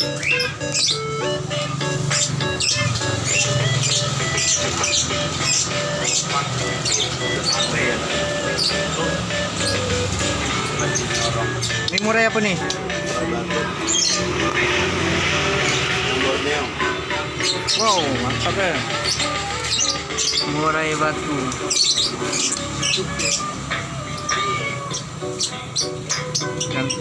Ini murah apa nih? Wow, mantap ya. Murai batu. Kan.